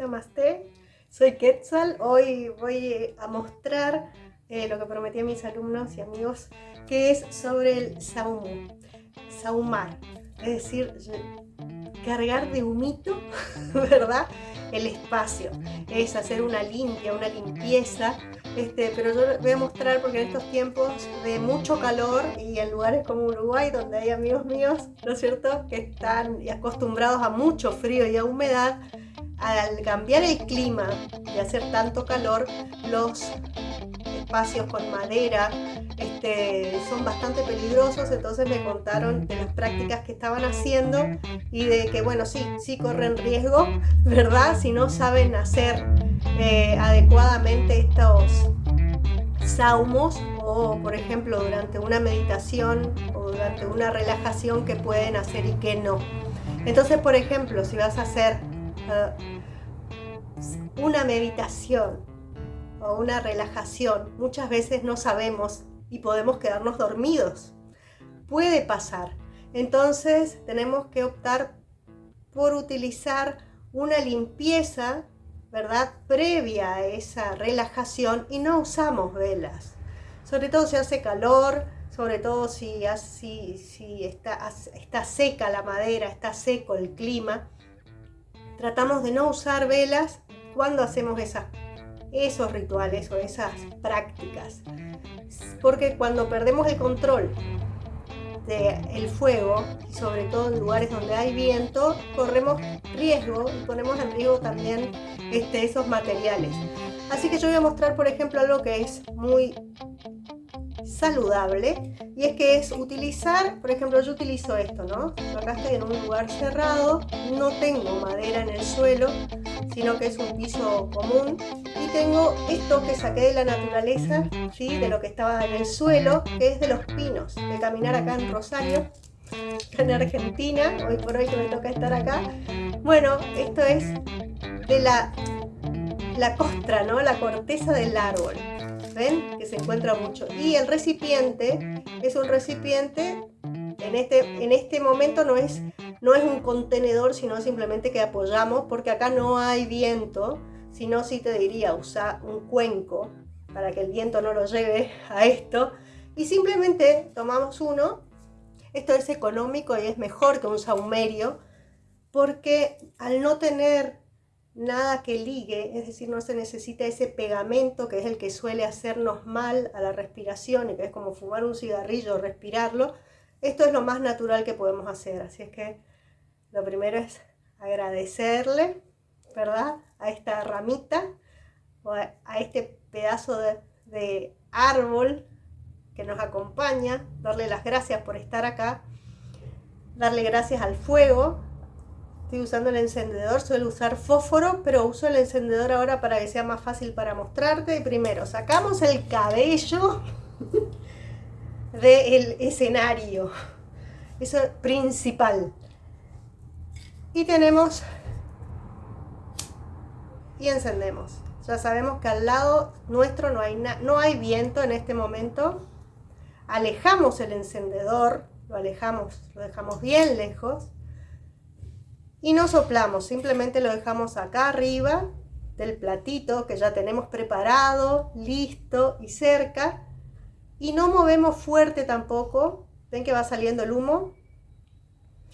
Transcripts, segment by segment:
Namaste, soy Quetzal. Hoy voy a mostrar eh, lo que prometí a mis alumnos y amigos, que es sobre el saumu, saumar, es decir, cargar de humito, ¿verdad? El espacio, es hacer una limpia, una limpieza, este, pero yo voy a mostrar porque en estos tiempos de mucho calor y en lugares como Uruguay, donde hay amigos míos, ¿no es cierto?, que están acostumbrados a mucho frío y a humedad, al cambiar el clima y hacer tanto calor, los espacios con madera este, son bastante peligrosos, entonces me contaron de las prácticas que estaban haciendo y de que, bueno, sí, sí corren riesgo, ¿verdad? Si no saben hacer eh, adecuadamente estos saumos o, por ejemplo, durante una meditación o durante una relajación que pueden hacer y que no. Entonces, por ejemplo, si vas a hacer una meditación o una relajación, muchas veces no sabemos y podemos quedarnos dormidos. Puede pasar. Entonces tenemos que optar por utilizar una limpieza, ¿verdad? Previa a esa relajación y no usamos velas. Sobre todo si hace calor, sobre todo si, si, está, está seca la madera, está seco el clima tratamos de no usar velas cuando hacemos esos rituales o esas prácticas. Porque cuando perdemos el control del fuego, y sobre todo en lugares donde hay viento, corremos riesgo y ponemos en riesgo también este, esos materiales. Así que yo voy a mostrar, por ejemplo, algo que es muy saludable y es que es utilizar, por ejemplo yo utilizo esto, ¿no? acá estoy en un lugar cerrado, no tengo madera en el suelo, sino que es un piso común y tengo esto que saqué de la naturaleza, ¿sí? de lo que estaba en el suelo, que es de los pinos, de caminar acá en Rosario, en Argentina, hoy por hoy que me toca estar acá. Bueno, esto es de la, la costra, ¿no? la corteza del árbol. ¿ven? Que se encuentra mucho. Y el recipiente es un recipiente, en este, en este momento no es, no es un contenedor, sino simplemente que apoyamos, porque acá no hay viento, sino si te diría, usa un cuenco para que el viento no lo lleve a esto. Y simplemente tomamos uno, esto es económico y es mejor que un saumerio, porque al no tener nada que ligue, es decir, no se necesita ese pegamento que es el que suele hacernos mal a la respiración y que es como fumar un cigarrillo, respirarlo. Esto es lo más natural que podemos hacer, así es que lo primero es agradecerle, ¿verdad? A esta ramita o a, este pedazo de, de árbol que nos acompaña, darle las gracias por estar acá, darle gracias al fuego Estoy usando el encendedor, suelo usar fósforo, pero uso el encendedor ahora para que sea más fácil para mostrarte. Primero, sacamos el cabello del escenario. Eso es principal. Y tenemos... Y encendemos. Ya sabemos que al lado nuestro no hay, no hay viento en este momento. Alejamos el encendedor, lo alejamos, lo dejamos bien lejos y no soplamos, simplemente lo dejamos acá arriba del platito que ya tenemos preparado, listo y cerca. Y no movemos fuerte tampoco, ven que va saliendo el humo.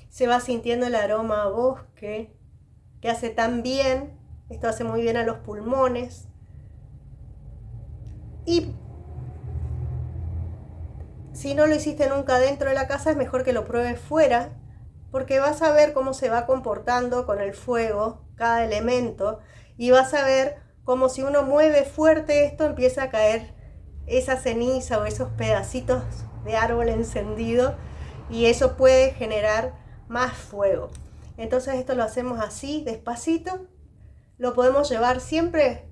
Se va sintiendo el aroma a bosque, que hace tan bien, esto hace muy bien a los pulmones. Y si no lo hiciste nunca dentro de la casa, es mejor que lo pruebes fuera, porque vas a ver cómo se va comportando con el fuego cada elemento y vas a ver cómo si uno mueve fuerte esto empieza a caer esa ceniza o esos pedacitos de árbol encendido y eso puede generar más fuego. Entonces esto lo hacemos así, despacito. Lo podemos llevar siempre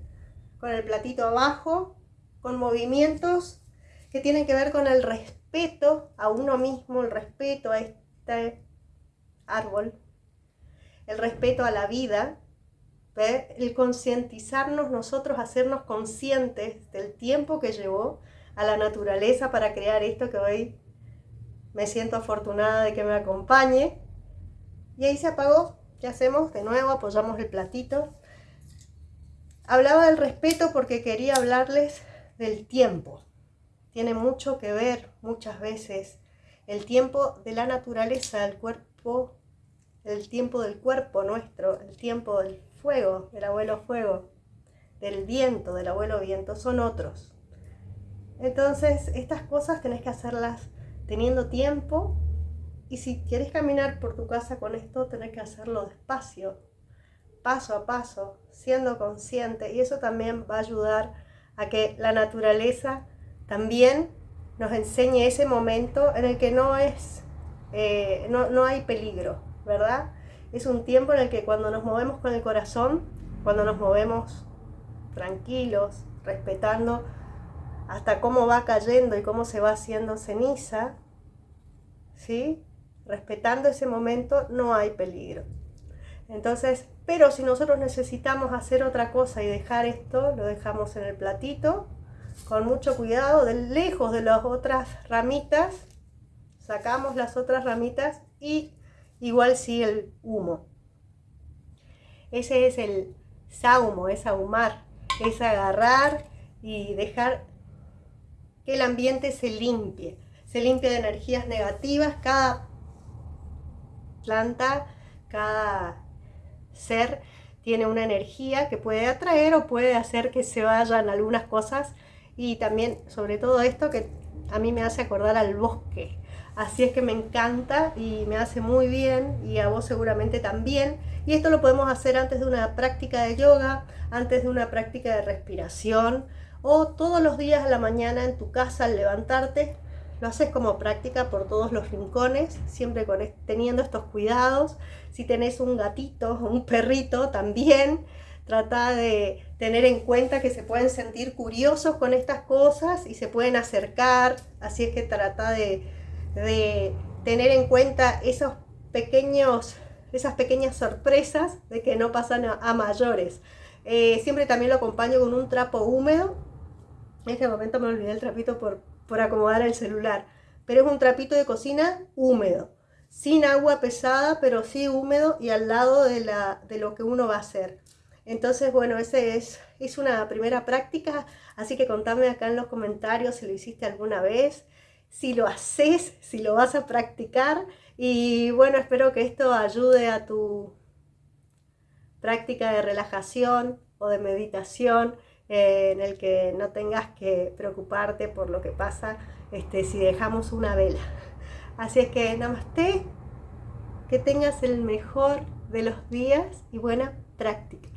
con el platito abajo, con movimientos que tienen que ver con el respeto a uno mismo, el respeto a este árbol, el respeto a la vida, el concientizarnos nosotros, hacernos conscientes del tiempo que llevó a la naturaleza para crear esto que hoy me siento afortunada de que me acompañe. Y ahí se apagó. ¿Qué hacemos? De nuevo apoyamos el platito. hablaba del respeto porque quería hablarles del tiempo. Tiene mucho que ver muchas veces el tiempo de la naturaleza, el cuerpo, el tiempo del cuerpo nuestro, el tiempo del fuego, del abuelo fuego, del viento, del abuelo viento, son otros. Entonces, estas cosas tenés que hacerlas teniendo tiempo y si quieres caminar por tu casa con esto, tenés que hacerlo despacio, paso a paso, siendo consciente y eso también va a ayudar a que la naturaleza también nos enseñe ese momento en el que no es, eh, no, no hay peligro, ¿verdad? Es un tiempo en el que cuando nos movemos con el corazón, cuando nos movemos tranquilos, respetando hasta cómo va cayendo y cómo se va haciendo ceniza, ¿sí? Respetando ese momento no hay peligro. Entonces, pero si nosotros necesitamos hacer otra cosa y dejar esto, lo dejamos en el platito, con mucho cuidado, de lejos de las otras ramitas, sacamos las otras ramitas y igual sí el humo. Ese es el saumo, es ahumar, es agarrar y dejar que el ambiente se limpie, se limpie de energías negativas, cada cada ser tiene una energía que puede atraer o puede hacer que se vayan algunas cosas y también sobre todo esto que a mí me hace acordar al bosque. Así es que me encanta y me hace muy bien y a vos seguramente también. Y esto lo podemos hacer antes de una práctica de yoga, antes de una práctica de respiración o todos los días a la mañana en tu casa al levantarte. Lo haces como práctica por todos los rincones, siempre con, teniendo estos cuidados. Si tenés un gatito o un perrito también, trata de tener en cuenta que se pueden sentir curiosos con estas cosas y se pueden acercar, así es que trata de, tener en cuenta esos pequeños, esas pequeñas sorpresas de que no pasan a, mayores. Eh, siempre también lo acompaño con un trapo húmedo. En este momento me olvidé el trapito por, por acomodar el celular, pero es un trapito de cocina húmedo, sin agua pesada, pero sí húmedo y al lado de, la, de lo que uno va a hacer. Entonces, bueno, ese es, es una primera práctica, así que contame acá en los comentarios si lo hiciste alguna vez, si lo haces, si lo vas a practicar y bueno, espero que esto ayude a tu práctica de relajación o de meditación eh, en el que no tengas que preocuparte por lo que pasa este, si dejamos una vela. Así es que namaste, que tengas el mejor de los días y buena práctica.